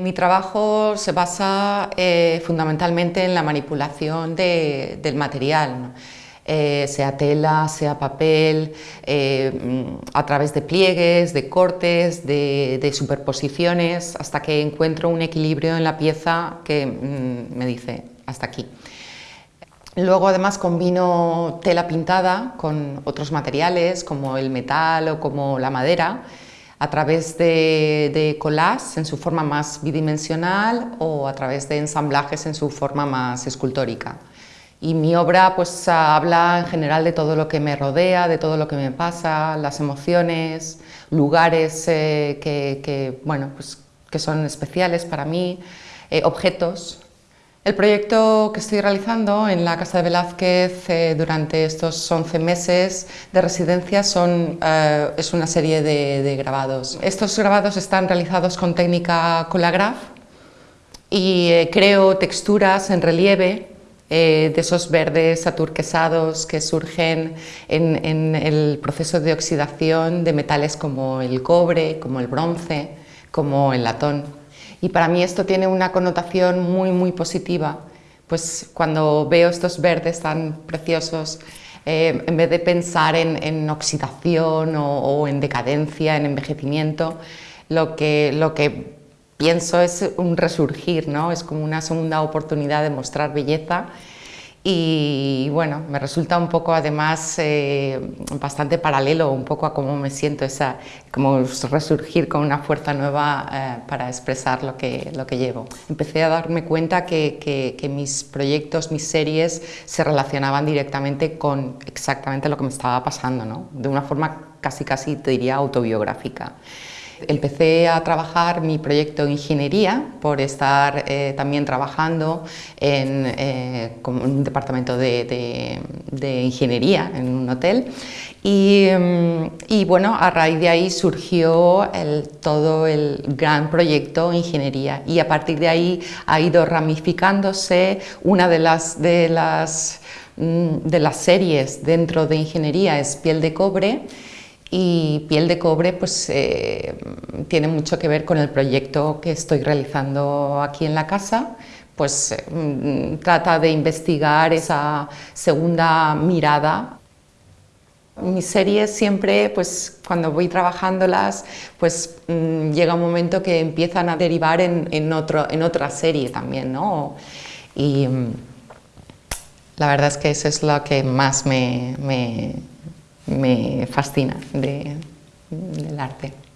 Mi trabajo se basa eh, fundamentalmente en la manipulación del material, eh, sea tela, sea papel, eh, a través de pliegues, de cortes, de, superposiciones, hasta que encuentro un equilibrio en la pieza que mm, me dice hasta aquí. Luego además combino tela pintada con otros materiales como el metal o como la madera a través de, de collages en su forma más bidimensional o a través de ensamblajes en su forma más escultórica. Y mi obra pues habla en general de todo lo que me rodea, de todo lo que me pasa, las emociones, lugares eh, que, bueno, pues, que son especiales para mí, eh, objetos el proyecto que estoy realizando en la Casa de Velázquez eh, durante estos 11 meses de residencia eh, es una serie de, grabados. Estos grabados están realizados con técnica Colagraph y eh, creo texturas en relieve de esos verdes aturquesados que surgen en, en el proceso de oxidación de metales como el cobre, como el bronce, como el latón. Y para mí esto tiene una connotación muy, muy positiva, pues cuando veo estos verdes tan preciosos, eh, en vez de pensar en, oxidación o, en decadencia, en envejecimiento, lo que, lo que pienso es un resurgir, ¿no? es como una segunda oportunidad de mostrar belleza y bueno, me resulta un poco además eh, bastante paralelo un poco a cómo me siento, esa, como resurgir con una fuerza nueva eh, para expresar lo que, lo que llevo. Empecé a darme cuenta que, que, mis proyectos, mis series se relacionaban directamente con exactamente lo que me estaba pasando, ¿no? de una forma casi casi te diría autobiográfica. Empecé a trabajar mi proyecto de ingeniería por estar eh, también trabajando en, eh, un departamento de, ingeniería en un hotel. Mm, y, bueno, a raíz de ahí surgió todo el gran proyecto ingeniería. Y a partir de ahí ha ido ramificándose una de las, de las, mm, de las series dentro de ingeniería es piel de cobre y Piel de Cobre pues, eh, tiene mucho que ver con el proyecto que estoy realizando aquí en la casa, pues mm, trata de investigar esa segunda mirada. Mis series siempre, pues cuando voy trabajándolas, pues mm, llega un momento que empiezan a derivar en, otro, en otra serie también, ¿no? Y mm, la verdad es que eso es lo que más me, me fascina del arte.